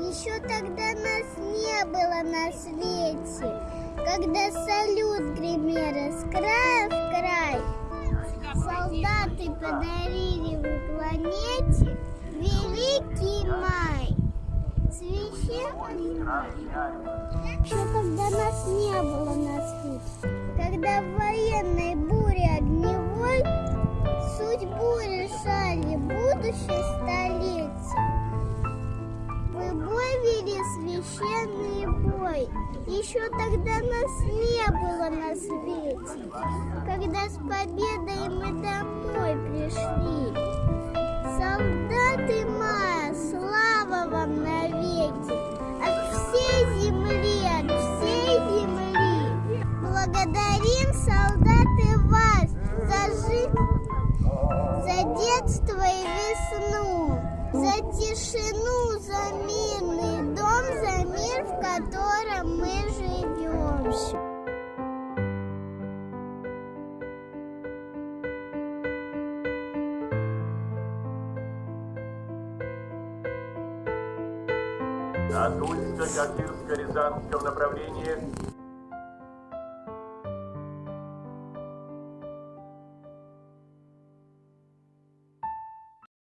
Еще тогда нас не было на свете, когда салют гремел с края в край. Солдаты подарили в планете великий май. Священный май. Еще когда нас не было на свете, когда в военной буре огневой судьбу решали будущей священный бой, еще тогда нас не было на свете, когда с победой мы домой пришли. Солдаты мая, слава вам навеки, от всей земли, от всей земли. Благодарим, солдаты, вас за жизнь, за детство и весну, за тишину, котором мы живем. От Устья Каширско-Рязанском направлении